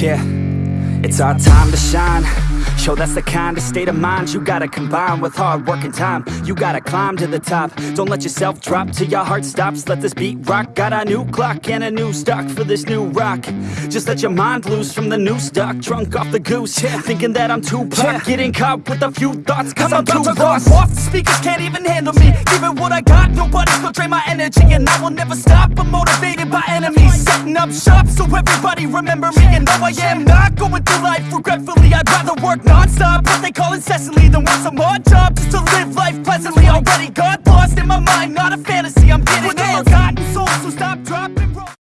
Yeah, it's our time to shine. Show that's the kind of state of mind you gotta combine with hard work and time. You gotta climb to the top. Don't let yourself drop till your heart stops. Let this beat rock. Got a new clock and a new stock for this new rock. Just let your mind loose from the new stock Drunk off the goose, yeah. thinking that I'm too pop Getting caught with a few thoughts. Cause I'm, about too lost off, the speakers can't even handle me Giving what I got, nobody's gonna drain my energy And I will never stop, I'm motivated by enemies Setting up shop so everybody remember me. And though I am not going through life regretfully I'd rather work non-stop, what they call incessantly Than want some odd job just to live life pleasantly. Already got lost in my mind, not a fantasy. I'm getting We're the forgotten souls, so stop trying